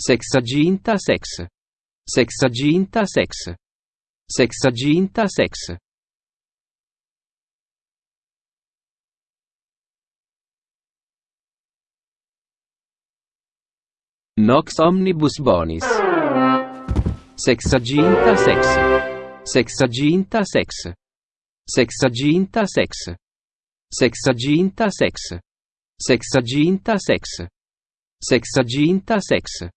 Sexaginta sex. Sexaginta sex. Sexaginta sex. Nox omnibus bonis. Sexaginta sex. Sexaginta sex. Sexaginta sex. Sexaginta sex. Sexaginta sex. Sexaginta sex.